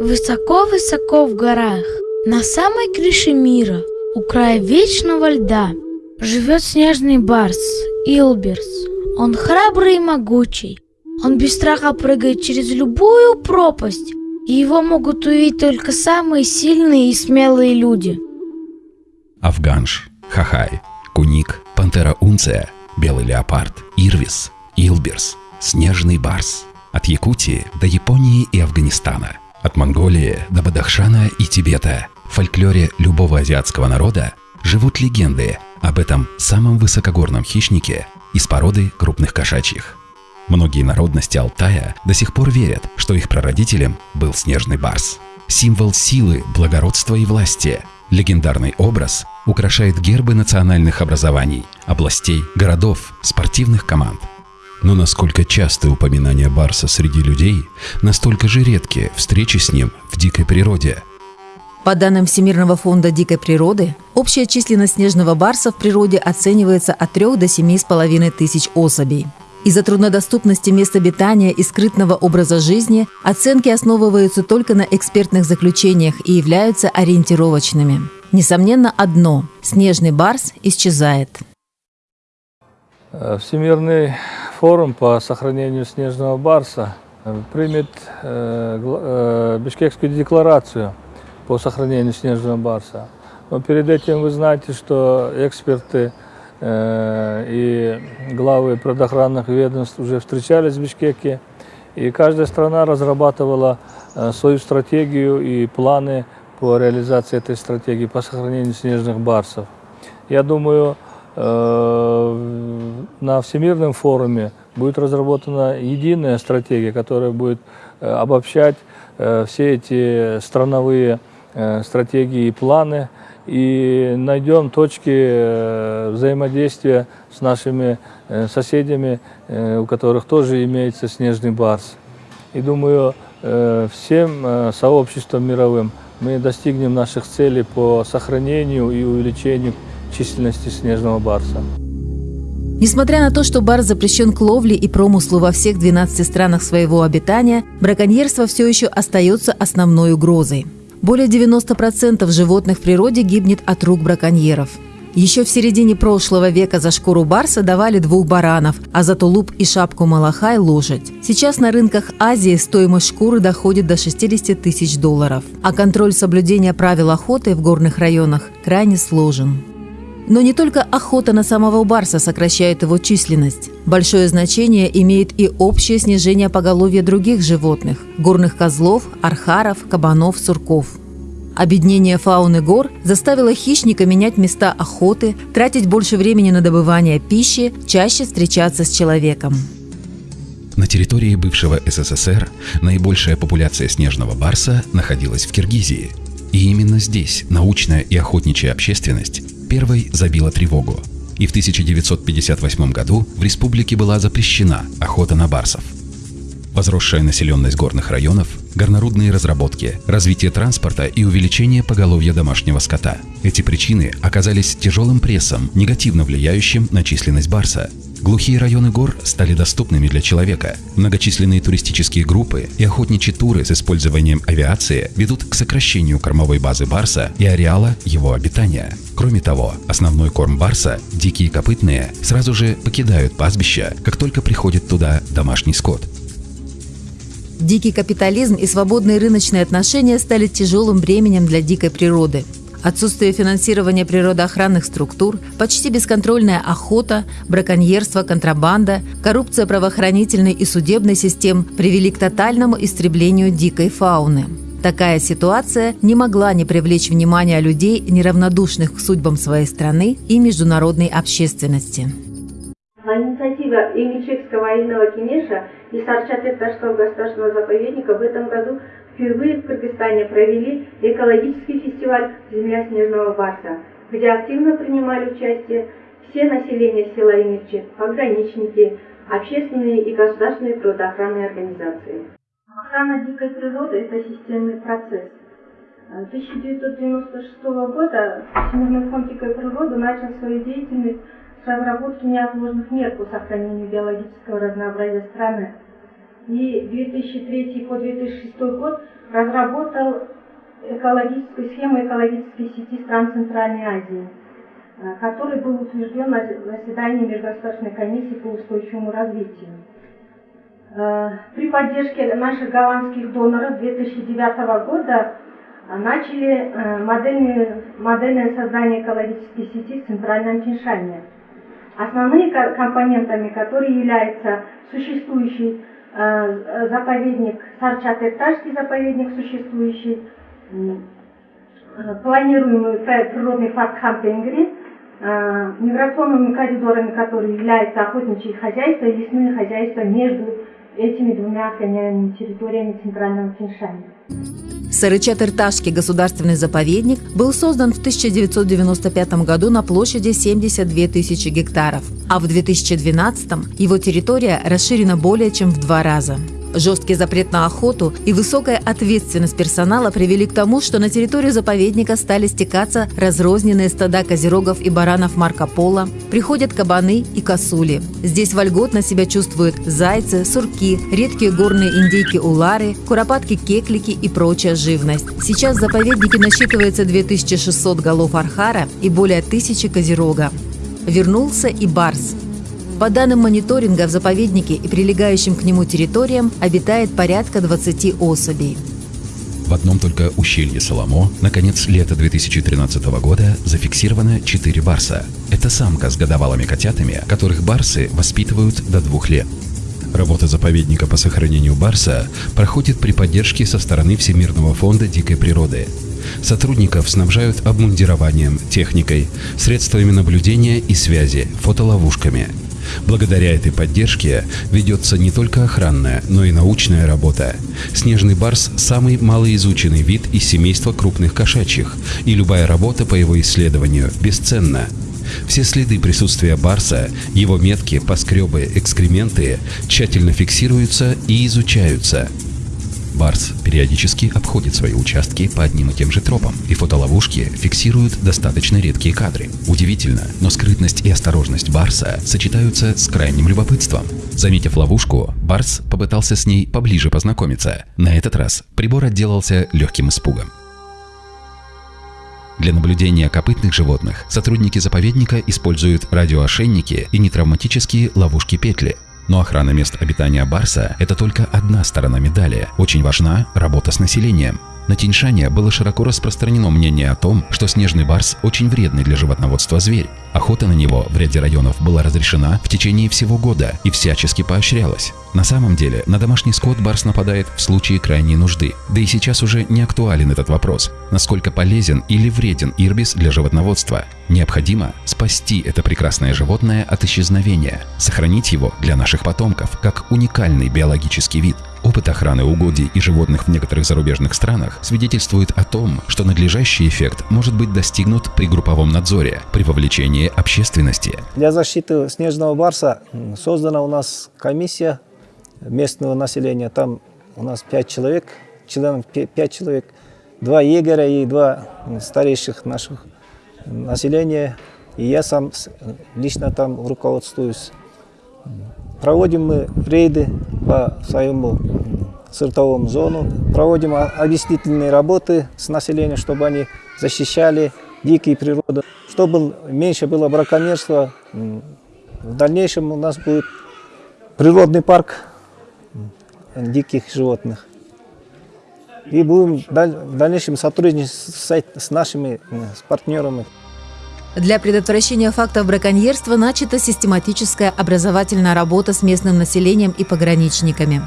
Высоко-высоко в горах, на самой крыше мира, у края вечного льда, живет снежный барс, Илберс. Он храбрый и могучий. Он без страха прыгает через любую пропасть, и его могут увидеть только самые сильные и смелые люди. Афганш, Хахай, Куник, Пантера Унция, Белый леопард, Ирвис, Илберс, Снежный барс. От Якутии до Японии и Афганистана – от Монголии до Бадахшана и Тибета в фольклоре любого азиатского народа живут легенды об этом самом высокогорном хищнике из породы крупных кошачьих. Многие народности Алтая до сих пор верят, что их прародителем был снежный барс. Символ силы, благородства и власти. Легендарный образ украшает гербы национальных образований, областей, городов, спортивных команд – но насколько часты упоминания Барса среди людей, настолько же редкие встречи с ним в дикой природе. По данным Всемирного фонда дикой природы, общая численность снежного барса в природе оценивается от 3 до 7,5 тысяч особей. Из-за труднодоступности мест обитания и скрытного образа жизни оценки основываются только на экспертных заключениях и являются ориентировочными. Несомненно, одно – снежный барс исчезает. Всемирный форум по сохранению снежного барса э, примет э, э, Бишкекскую декларацию по сохранению снежного барса. Но перед этим вы знаете, что эксперты и главы предохранных ведомств уже встречались в Бишкеке, и каждая страна разрабатывала свою стратегию и планы по реализации этой стратегии по сохранению снежных барсов. Я думаю, на Всемирном форуме будет разработана единая стратегия, которая будет э, обобщать э, все эти страновые стратегии и планы, и найдем точки взаимодействия с нашими соседями, у которых тоже имеется снежный барс. И думаю, всем сообществом мировым мы достигнем наших целей по сохранению и увеличению численности снежного барса. Несмотря на то, что барс запрещен к ловле и промыслу во всех 12 странах своего обитания, браконьерство все еще остается основной угрозой. Более 90% животных в природе гибнет от рук браконьеров. Еще в середине прошлого века за шкуру барса давали двух баранов, а за тулуп и шапку малахай – лошадь. Сейчас на рынках Азии стоимость шкуры доходит до 60 тысяч долларов, а контроль соблюдения правил охоты в горных районах крайне сложен. Но не только охота на самого барса сокращает его численность. Большое значение имеет и общее снижение поголовья других животных – горных козлов, архаров, кабанов, сурков. Обеднение фауны гор заставило хищника менять места охоты, тратить больше времени на добывание пищи, чаще встречаться с человеком. На территории бывшего СССР наибольшая популяция снежного барса находилась в Киргизии. И именно здесь научная и охотничья общественность первой забила тревогу. И в 1958 году в республике была запрещена охота на барсов. Возросшая населенность горных районов, горнорудные разработки, развитие транспорта и увеличение поголовья домашнего скота. Эти причины оказались тяжелым прессом, негативно влияющим на численность барса, Глухие районы гор стали доступными для человека. Многочисленные туристические группы и охотничьи туры с использованием авиации ведут к сокращению кормовой базы барса и ареала его обитания. Кроме того, основной корм барса, дикие копытные, сразу же покидают пастбища, как только приходит туда домашний скот. Дикий капитализм и свободные рыночные отношения стали тяжелым бременем для дикой природы. Отсутствие финансирования природоохранных структур, почти бесконтрольная охота, браконьерство, контрабанда, коррупция правоохранительной и судебной систем привели к тотальному истреблению дикой фауны. Такая ситуация не могла не привлечь внимания людей, неравнодушных к судьбам своей страны и международной общественности. На инициативе Имичекского военного кинеша и Сарчатек-Таштал государственного заповедника в этом году впервые в Кыргызстане провели экологический фестиваль «Земля снежного барса», где активно принимали участие все населения села Имирчи, пограничники, общественные и государственные природоохранные организации. Охрана дикой природы – это системный процесс. 1996 года Всемирный фонд дикой природы начал свою деятельность с разработки неотложных мер по сохранению биологического разнообразия страны. И 2003 по 2006 год разработал экологическую схему экологической сети стран Центральной Азии, э, который был утвержден на заседании Межгосударственной комиссии по устойчивому развитию. Э, при поддержке наших голландских доноров 2009 года начали модельное, модельное создание экологической сети в Центральном Тиньшане. Основные компонентами, которые являются существующий э, заповедник, Сарчат-Экташский заповедник существующий, э, планируемый природный парк Хамтенгри, э, миграционными коридорами, которые являются охотничьи хозяйства и лесные хозяйства между этими двумя охраняемыми территориями Центрального Тиньшаня. Сарычат-Ирташский государственный заповедник был создан в 1995 году на площади 72 тысячи гектаров, а в 2012 его территория расширена более чем в два раза. Жесткий запрет на охоту и высокая ответственность персонала привели к тому, что на территорию заповедника стали стекаться разрозненные стада козерогов и баранов Марко Поло, приходят кабаны и косули. Здесь вольготно себя чувствуют зайцы, сурки, редкие горные индейки-улары, куропатки-кеклики и прочая живность. Сейчас в заповеднике насчитывается 2600 голов архара и более тысячи козерога. Вернулся и барс – по данным мониторинга, в заповеднике и прилегающим к нему территориям обитает порядка 20 особей. В одном только ущелье Соломо на конец лета 2013 года зафиксировано 4 барса. Это самка с годовалыми котятами, которых барсы воспитывают до двух лет. Работа заповедника по сохранению барса проходит при поддержке со стороны Всемирного фонда дикой природы. Сотрудников снабжают обмундированием, техникой, средствами наблюдения и связи, фотоловушками – Благодаря этой поддержке ведется не только охранная, но и научная работа. Снежный барс – самый малоизученный вид из семейства крупных кошачьих, и любая работа по его исследованию бесценна. Все следы присутствия барса, его метки, поскребы, экскременты тщательно фиксируются и изучаются – Барс периодически обходит свои участки по одним и тем же тропам, и фотоловушки фиксируют достаточно редкие кадры. Удивительно, но скрытность и осторожность Барса сочетаются с крайним любопытством. Заметив ловушку, Барс попытался с ней поближе познакомиться. На этот раз прибор отделался легким испугом. Для наблюдения копытных животных сотрудники заповедника используют радиоошейники и нетравматические ловушки-петли – но охрана мест обитания Барса – это только одна сторона медали. Очень важна работа с населением. На Тиньшане было широко распространено мнение о том, что снежный барс очень вредный для животноводства зверь. Охота на него в ряде районов была разрешена в течение всего года и всячески поощрялась. На самом деле, на домашний скот барс нападает в случае крайней нужды. Да и сейчас уже не актуален этот вопрос, насколько полезен или вреден ирбис для животноводства. Необходимо спасти это прекрасное животное от исчезновения, сохранить его для наших потомков, как уникальный биологический вид. Опыт охраны угодий и животных в некоторых зарубежных странах свидетельствует о том, что надлежащий эффект может быть достигнут при групповом надзоре, при вовлечении общественности. Для защиты снежного барса создана у нас комиссия местного населения. Там у нас пять человек, членов пять человек, два егеря и два старейших наших населения. И я сам лично там руководствуюсь. Проводим мы рейды по своему сыртовому зону, проводим объяснительные работы с населением, чтобы они защищали дикие природы, чтобы меньше было браконьерства. В дальнейшем у нас будет природный парк диких животных. И будем в дальнейшем сотрудничать с нашими с партнерами. Для предотвращения фактов браконьерства начата систематическая образовательная работа с местным населением и пограничниками.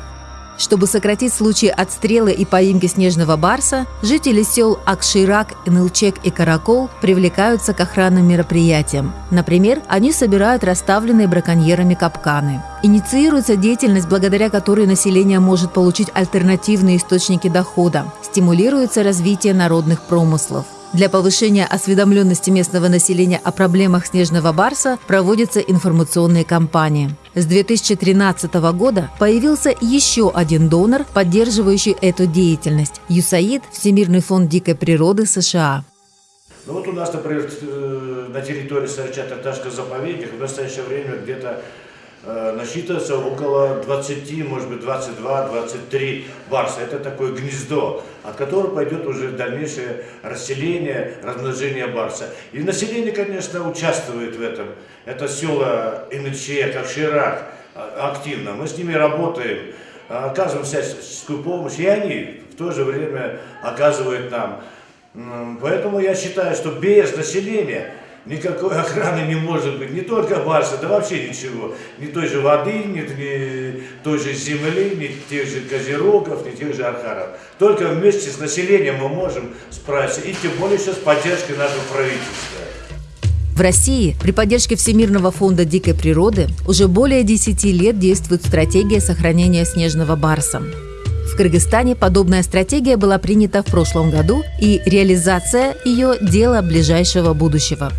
Чтобы сократить случаи отстрела и поимки снежного барса, жители сел Акширак, Нылчек и Каракол привлекаются к охранным мероприятиям. Например, они собирают расставленные браконьерами капканы. Инициируется деятельность, благодаря которой население может получить альтернативные источники дохода. Стимулируется развитие народных промыслов. Для повышения осведомленности местного населения о проблемах снежного барса проводятся информационные кампании. С 2013 года появился еще один донор, поддерживающий эту деятельность – ЮСАИД, Всемирный фонд дикой природы США. Ну вот у нас, например, э, на территории Сарча-Тарташского заповедника в настоящее время где-то насчитывается около 20, может быть 22-23 барса. Это такое гнездо, от которого пойдет уже дальнейшее расселение, размножение барса. И население, конечно, участвует в этом. Это села Иныче, Кокширак а, активно. Мы с ними работаем, оказываем всяческую помощь, и они в то же время оказывают нам. Поэтому я считаю, что без населения никакой охраны не может быть, не только барса, да вообще ничего. Ни той же воды, ни, ни той же земли, ни тех же козерогов, ни тех же архаров. Только вместе с населением мы можем справиться, и тем более сейчас с поддержкой нашего правительства. В России при поддержке Всемирного фонда дикой природы уже более 10 лет действует стратегия сохранения снежного барса. В Кыргызстане подобная стратегия была принята в прошлом году, и реализация ее – дело ближайшего будущего.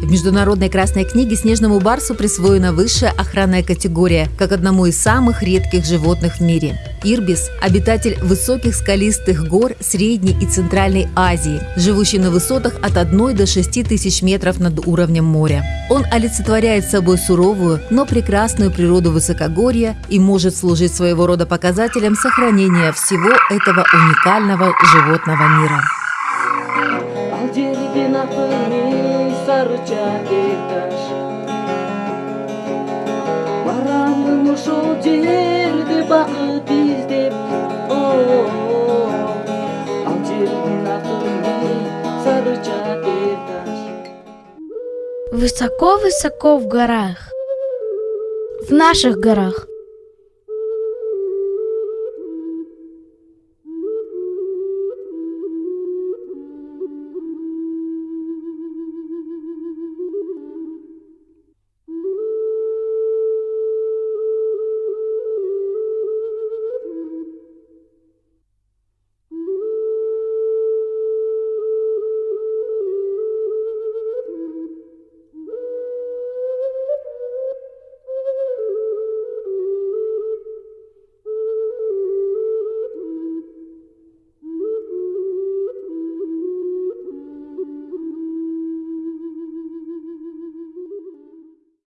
В Международной красной книге снежному барсу присвоена высшая охранная категория, как одному из самых редких животных в мире. Ирбис – обитатель высоких скалистых гор Средней и Центральной Азии, живущий на высотах от 1 до 6 тысяч метров над уровнем моря. Он олицетворяет собой суровую, но прекрасную природу высокогорья и может служить своего рода показателем сохранения всего этого уникального животного мира. Сарыча текташ барамын ошол жерде бакыт издеп текташ Высоко-высоко в горах, в наших горах,